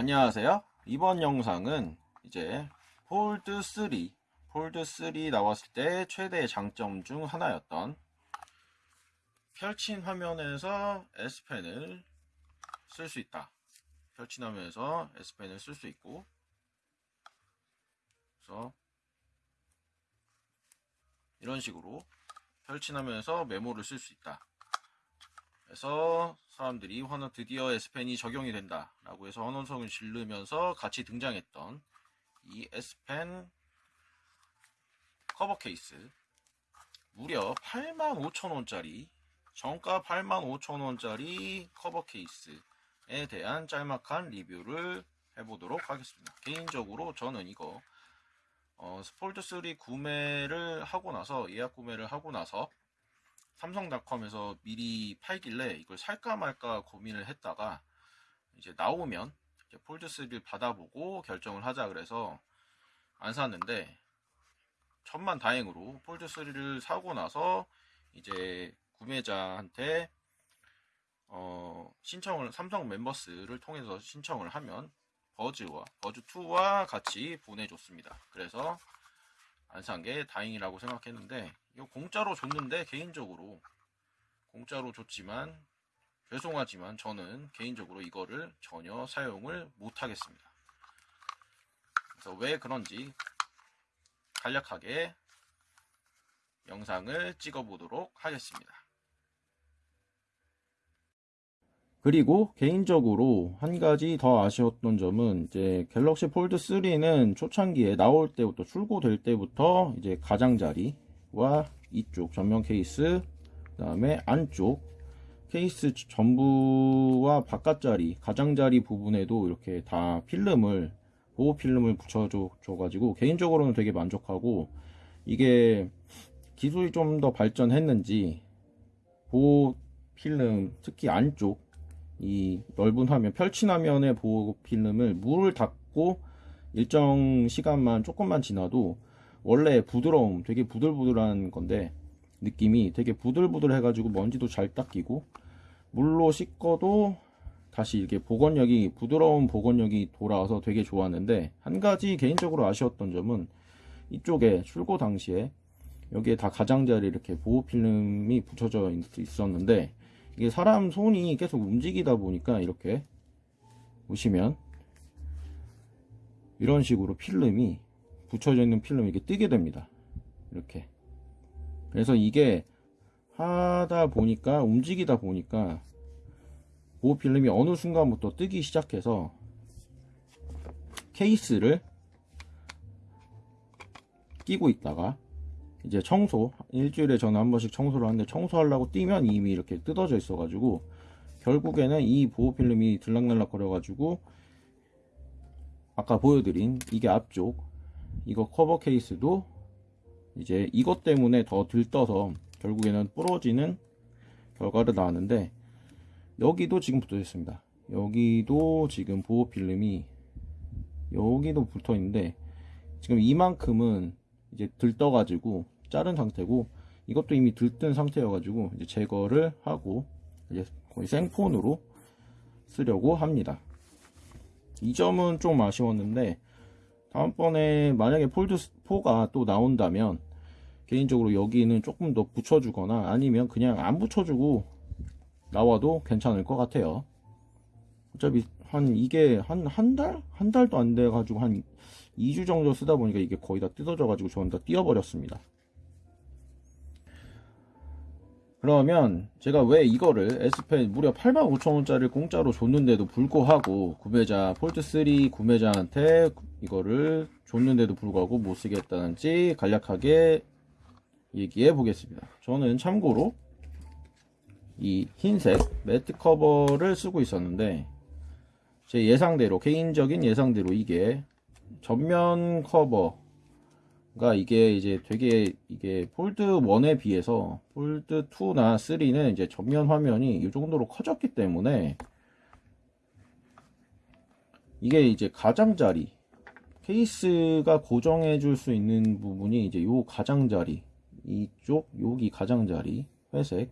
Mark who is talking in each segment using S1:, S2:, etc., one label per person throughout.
S1: 안녕하세요. 이번 영상은 이제 폴드 3, 폴드 3 나왔을 때 최대의 장점 중 하나였던 펼친 화면에서 S펜을 쓸 수 있다. 펼친 화면에서 S펜을 쓸 수 있고 그래서 이런 식으로 펼친 화면에서 메모를 쓸 수 있다. 그래서 사람들이 환호 드디어 S펜이 적용이 된다. 라고 해서 환호성을 지르면서 같이 등장했던 이 S펜 커버 케이스. 무려 85,000원짜리 정가 85,000원짜리 커버 케이스에 대한 짤막한 리뷰를 해보도록 하겠습니다. 개인적으로 저는 이거 어, 스폴드 3 구매를 하고 나서 예약 구매를 하고 나서 삼성닷컴에서 미리 팔길래 이걸 살까 말까 고민을 했다가 이제 나오면 이제 폴드 3를 받아보고 결정을 하자 그래서 안 샀는데 천만 다행으로 폴드 3를 사고 나서 이제 구매자한테 어 신청을 삼성 멤버스를 통해서 신청을 하면 버즈와 버즈 2와 같이 보내줬습니다. 그래서 안 산 게 다행이라고 생각했는데 이거 공짜로 줬는데 개인적으로 공짜로 줬지만 죄송하지만 저는 개인적으로 이거를 전혀 사용을 못 하겠습니다. 그래서 왜 그런지 간략하게 영상을 찍어 보도록 하겠습니다. 그리고 개인적으로 한 가지 더 아쉬웠던 점은 이제 갤럭시 폴드 3는 초창기에 나올 때부터 출고될 때부터 이제 가장자리 와 이쪽 전면 케이스 그 다음에 안쪽 케이스 전부와 바깥자리 가장자리 부분에도 이렇게 다 필름을 보호 필름을 붙여줘 가지고 개인적으로는 되게 만족하고 이게 기술이 좀 더 발전했는지 보호 필름 특히 안쪽 이 넓은 화면 펼친 화면의 보호 필름을 물을 닦고 일정 시간만 조금만 지나도 원래 부드러움 되게 부들부들한 건데 느낌이 되게 부들부들 해가지고 먼지도 잘 닦이고 물로 씻어도 다시 이렇게 복원력이 부드러운 복원력이 돌아와서 되게 좋았는데 한 가지 개인적으로 아쉬웠던 점은 이쪽에 출고 당시에 여기에 다 가장자리 이렇게 보호 필름이 붙여져 있었는데 이게 사람 손이 계속 움직이다 보니까 이렇게 보시면 이런 식으로 필름이 붙여져 있는 필름이 이렇게 뜨게 됩니다. 이렇게. 그래서 이게 하다 보니까 움직이다 보니까 보호 필름이 어느 순간부터 뜨기 시작해서 케이스를 끼고 있다가 이제 청소 일주일에 저는 한 번씩 청소를 하는데 청소하려고 뛰면 이미 이렇게 뜯어져 있어 가지고 결국에는 이 보호 필름이 들락날락 거려 가지고 아까 보여드린 이게 앞쪽 이거 커버 케이스도 이제 이것 때문에 더 들떠서 결국에는 부러지는 결과를 나왔는데 여기도 지금 붙어 있습니다. 여기도 지금 보호 필름이 여기도 붙어 있는데 지금 이만큼은 이제 들떠 가지고 자른 상태고 이것도 이미 들뜬 상태여 가지고 이제 제거를 하고 이제 거의 생폰으로 쓰려고 합니다. 이 점은 좀 아쉬웠는데 다음번에 만약에 폴드 4가 또 나온다면 개인적으로 여기는 조금 더 붙여주거나 아니면 그냥 안 붙여주고 나와도 괜찮을 것 같아요 어차피 한 이게 한 한 달? 한 달도 안 돼 가지고 한 2주 정도 쓰다 보니까 이게 거의 다 뜯어져 가지고 저는 다 띄어버렸습니다 그러면 제가 왜 이거를 S펜 무려 85,000원짜리 공짜로 줬는데도 불구하고 구매자 폴드3 구매자한테 이거를 줬는데도 불구하고 못 쓰겠다는지 간략하게 얘기해 보겠습니다. 저는 참고로 이 흰색 매트 커버를 쓰고 있었는데 제 예상대로 개인적인 예상대로 이게 전면 커버 가 이게 이제 되게 이게 폴드 1에 비해서 폴드 2나 3는 이제 전면 화면이 이 정도로 커졌기 때문에 이게 이제 가장자리 케이스가 고정해 줄 수 있는 부분이 이제 요 가장자리 이쪽 여기 가장자리 회색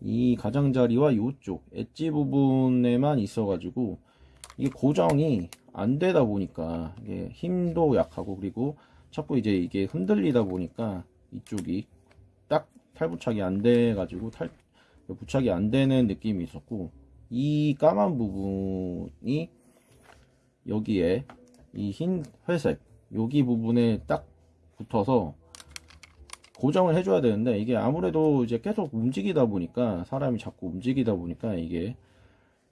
S1: 이 가장자리와 이쪽 엣지 부분에만 있어 가지고 이게 고정이 안 되다 보니까 이게 힘도 약하고 그리고 자꾸 이제 이게 흔들리다 보니까 이쪽이 딱 탈부착이 안 돼 가지고 탈 부착이 안 되는 느낌이 있었고 이 까만 부분이 여기에 이 흰 회색 여기 부분에 딱 붙어서 고정을 해줘야 되는데 이게 아무래도 이제 계속 움직이다 보니까 사람이 자꾸 움직이다 보니까 이게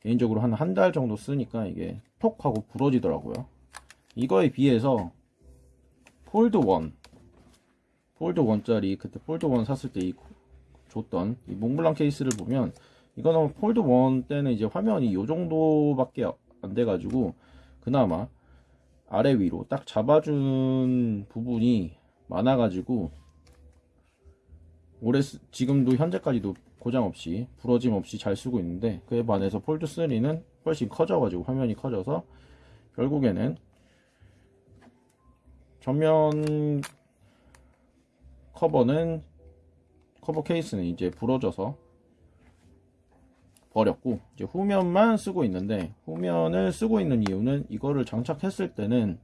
S1: 개인적으로 한 한 달 정도 쓰니까 이게 톡 하고 부러지더라고요. 이거에 비해서 폴드 1 폴드 1짜리 그때 폴드 1 샀을 때 이 줬던 이 몽블랑 케이스를 보면 이거는 폴드 1 때는 이제 화면이 요 정도밖에 안 돼 가지고 그나마 아래 위로 딱 잡아준 부분이 많아 가지고 오래 쓰- 지금도 현재까지도 고장 없이 부러짐 없이 잘 쓰고 있는데 그에 반해서 폴드 3는 훨씬 커져 가지고 화면이 커져서 결국에는 전면 커버는 커버 케이스는 이제 부러져서 버렸고 이제 후면만 쓰고 있는데 후면을 쓰고 있는 이유는 이거를 장착했을 때는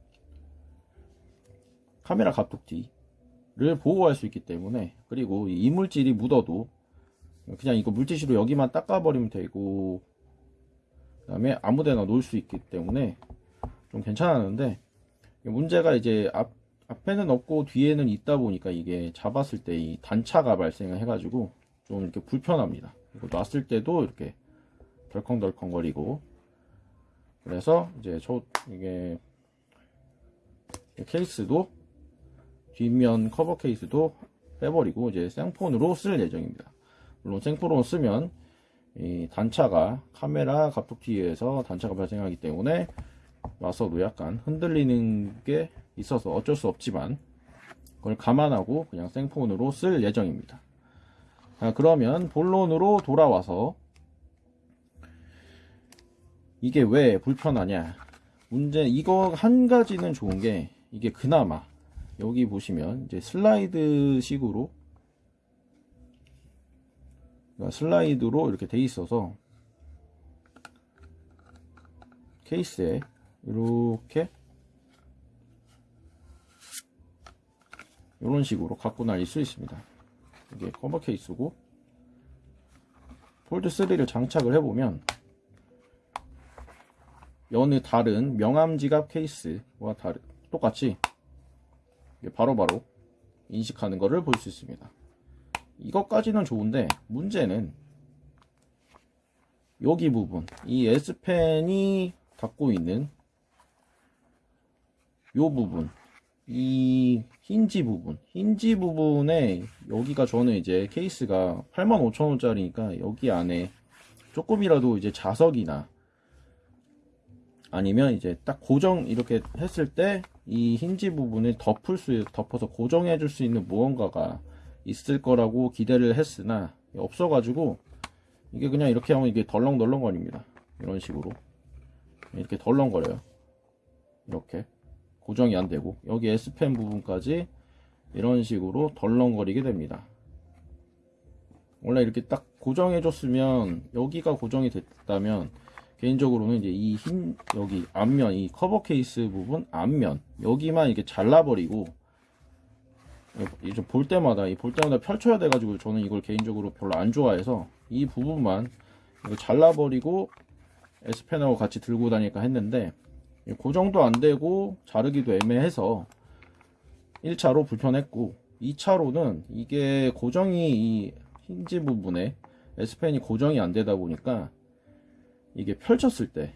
S1: 카메라 갑툭튀를 보호할 수 있기 때문에 그리고 이 이물질이 묻어도 그냥 이거 물티슈로 여기만 닦아버리면 되고 그 다음에 아무데나 놓을 수 있기 때문에 좀 괜찮았는데 문제가 이제 앞, 앞에는 없고 뒤에는 있다 보니까 이게 잡았을 때 이 단차가 발생을 해가지고 좀 이렇게 불편합니다. 이거 놨을 때도 이렇게 덜컹덜컹거리고 그래서 이제 저 이게 케이스도 뒷면 커버 케이스도 빼버리고 이제 생폰으로 쓸 예정입니다. 물론 생폰으로 쓰면 이 단차가 카메라 갑툭튀에서 단차가 발생하기 때문에 와서도 약간 흔들리는 게 있어서 어쩔 수 없지만 그걸 감안하고 그냥 생폰으로 쓸 예정입니다. 자, 그러면 본론으로 돌아와서 이게 왜 불편하냐 문제 이거 한 가지는 좋은 게 이게 그나마 여기 보시면 이제 슬라이드 식으로 그러니까 슬라이드로 이렇게 돼 있어서 케이스에 이렇게 이런 식으로 갖고 다닐 수 있습니다. 이게 커버 케이스고 폴드 3를 장착을 해보면 여느 다른 명암 지갑 케이스와 다른 똑같이 바로바로 인식하는 것을 볼 수 있습니다. 이것까지는 좋은데 문제는 여기 부분 이 S펜이 갖고 있는 요 부분 이 힌지 부분. 힌지 부분에 여기가 저는 이제 케이스가 85,000원짜리니까 여기 안에 조금이라도 이제 자석이나 아니면 이제 딱 고정 이렇게 했을 때 이 힌지 부분을 덮을 수 덮어서 고정해 줄 수 있는 무언가가 있을 거라고 기대를 했으나 없어 가지고 이게 그냥 이렇게 하면 이게 덜렁덜렁거립니다. 이런 식으로. 이렇게 덜렁거려요. 이렇게 고정이 안 되고 여기 S펜 부분까지 이런 식으로 덜렁거리게 됩니다. 원래 이렇게 딱 고정해 줬으면 여기가 고정이 됐다면 개인적으로는 이제 이 흰 여기 앞면 이 커버 케이스 부분 앞면 여기만 이렇게 잘라버리고 이제 볼 때마다 이 볼 때마다 펼쳐야 돼 가지고 저는 이걸 개인적으로 별로 안 좋아해서 이 부분만 이거 잘라버리고 S펜하고 같이 들고 다닐까 했는데 고정도 안 되고 자르기도 애매해서 1차로 불편했고 2차로는 이게 고정이 이 힌지 부분에 S펜이 고정이 안 되다 보니까 이게 펼쳤을 때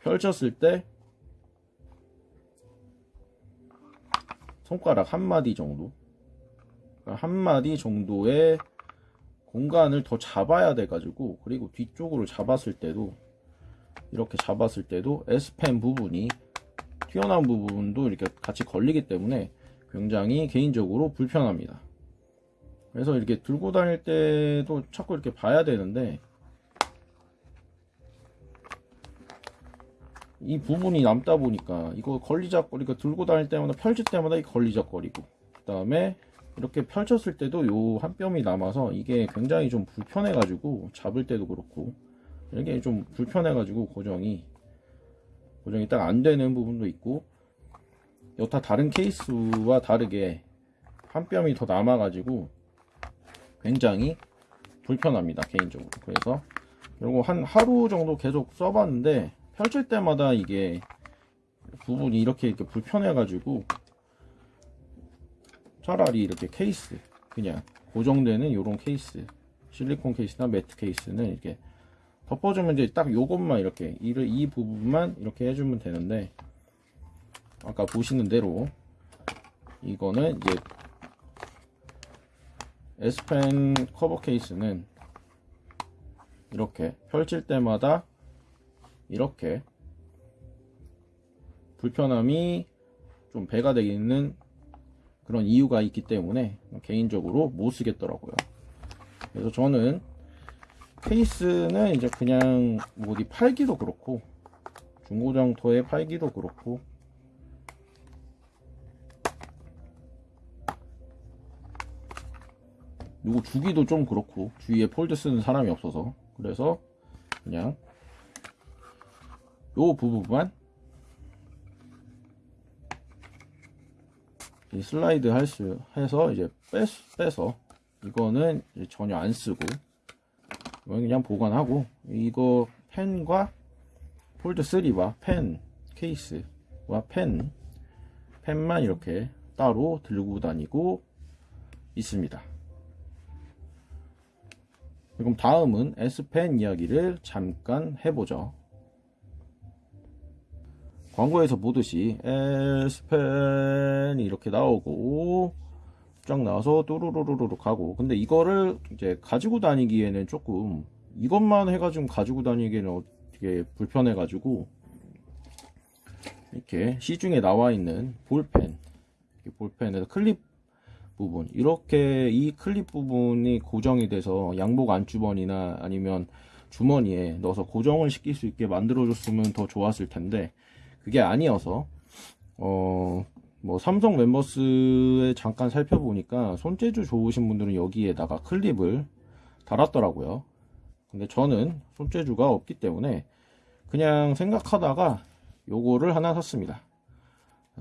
S1: 펼쳤을 때 손가락 한 마디 정도 그러니까 한 마디 정도의 공간을 더 잡아야 돼 가지고 그리고 뒤쪽으로 잡았을 때도 이렇게 잡았을 때도 S펜 부분이 튀어나온 부분도 이렇게 같이 걸리기 때문에 굉장히 개인적으로 불편합니다. 그래서 이렇게 들고 다닐 때도 자꾸 이렇게 봐야 되는데 이 부분이 남다 보니까 이거 걸리적거리가 들고 다닐 때마다 펼칠 때마다 이 걸리적거리고 그 다음에 이렇게 펼쳤을 때도 요 한 뼘이 남아서 이게 굉장히 좀 불편해 가지고 잡을 때도 그렇고 이게 좀 불편해 가지고 고정이. 고정이 딱 안 되는 부분도 있고 여타 다른 케이스와 다르게 한 뼘이 더 남아가지고 굉장히 불편합니다 개인적으로. 그래서 그리고 한 하루 정도 계속 써봤는데 펼칠 때마다 이게 부분이 이렇게 이렇게 불편해가지고 차라리 이렇게 케이스 그냥 고정되는 이런 케이스 실리콘 케이스나 매트 케이스는 이렇게 덮어주면 이제 딱 요것만 이렇게 이, 이 부분만 이렇게 해주면 되는데 아까 보시는 대로 이거는 이제 S펜 커버 케이스는 이렇게 펼칠 때마다 이렇게 불편함이 좀 배가 되는 그런 이유가 있기 때문에 개인적으로 못 쓰겠더라고요. 그래서 저는 케이스는 이제 그냥 뭐 어디 팔기도 그렇고 중고장터에 팔기도 그렇고. 누구 주기도 좀 그렇고 주위에 폴드 쓰는 사람이 없어서. 그래서 그냥 요 부분만 이 슬라이드 할 수 해서 이제 빼, 빼서 이거는 이제 전혀 안 쓰고 그냥 보관하고 이거 펜과 폴드 3와 펜 케이스와 펜 펜만 이렇게 따로 들고 다니고 있습니다. 그럼 다음은 S펜 이야기를 잠깐 해보죠. 광고에서 보듯이 S펜이 이렇게 나오고 쫙 나와서 뚜루루루루 가고. 근데 이거를 이제 가지고 다니기에는 조금 이것만 해가지고 가지고 다니기에는 되게 불편해 가지고 이렇게 시중에 나와 있는 볼펜 볼펜에서 클립 부분 이렇게 이 클립 부분이 고정이 돼서 양복 안주머니나 아니면 주머니에 넣어서 고정을 시킬 수 있게 만들어 줬으면 더 좋았을 텐데 그게 아니어서 어 뭐 삼성 멤버스에 잠깐 살펴보니까 손재주 좋으신 분들은 여기에다가 클립을 달았더라고요. 근데 저는 손재주가 없기 때문에 그냥 생각하다가 요거를 하나 샀습니다.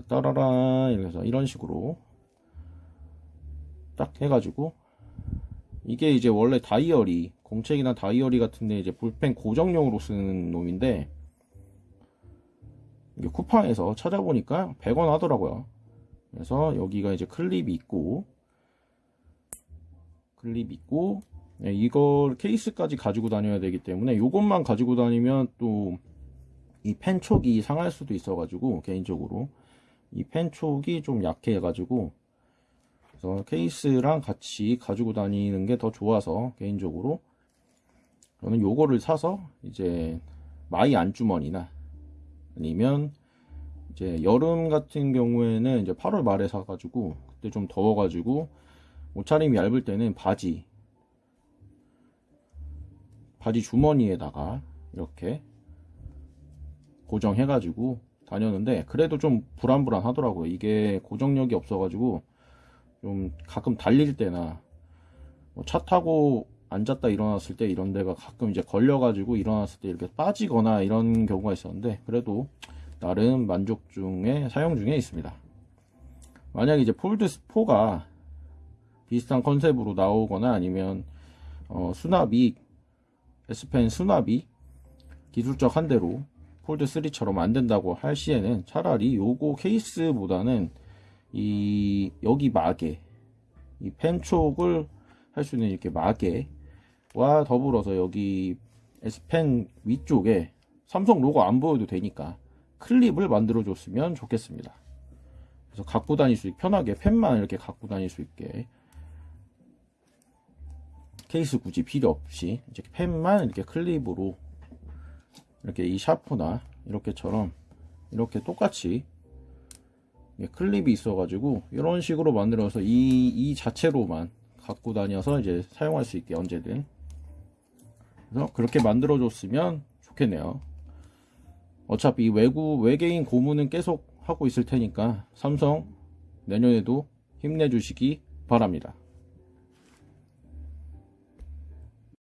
S1: 따라란 이래서 이런 식으로 딱 해가지고 이게 이제 원래 다이어리 공책이나 다이어리 같은데 이제 볼펜 고정용으로 쓰는 놈인데 쿠팡에서 찾아보니까 100원 하더라고요. 그래서 여기가 이제 클립이 있고 클립 있고 네, 이걸 케이스까지 가지고 다녀야 되기 때문에 이것만 가지고 다니면 또 이 펜촉이 상할 수도 있어 가지고 개인적으로 이 펜촉이 좀 약해 가지고 그래서 케이스랑 같이 가지고 다니는 게 더 좋아서 개인적으로 저는 요거를 사서 이제 마이 안주머니나 아니면 이제 여름 같은 경우에는 이제 8월 말에 사가지고 그때 좀 더워가지고 옷차림이 얇을 때는 바지 바지 주머니에다가 이렇게 고정해가지고 다녔는데 그래도 좀 불안불안 하더라고요. 이게 고정력이 없어가지고 좀 가끔 달릴 때나 뭐차 타고 앉았다 일어났을 때 이런 데가 가끔 이제 걸려가지고 일어났을 때 이렇게 빠지거나 이런 경우가 있었는데 그래도 나름 만족 중에 사용 중에 있습니다. 만약 이제 폴드 4가 비슷한 컨셉으로 나오거나 아니면 어, 수납이 S펜 수납이 기술적 한대로 폴드 3처럼 안 된다고 할 시에는 차라리 요거 케이스보다는 이 여기 마개 이 펜촉을 할 수 있는 이렇게 마개 와 더불어서 여기 S펜 위쪽에 삼성 로고 안 보여도 되니까 클립을 만들어 줬으면 좋겠습니다. 그래서 갖고 다닐 수 있게 편하게 펜만 이렇게 갖고 다닐 수 있게 케이스 굳이 필요 없이 이제 펜만 이렇게 클립으로 이렇게 이 샤프나 이렇게처럼 이렇게 똑같이 예, 클립이 있어 가지고 이런 식으로 만들어서 이, 이 자체로만 갖고 다녀서 이제 사용할 수 있게 언제든 그래서 그렇게 만들어 줬으면 좋겠네요. 어차피 외국 외계인 고문은 계속 하고 있을 테니까 삼성 내년에도 힘내주시기 바랍니다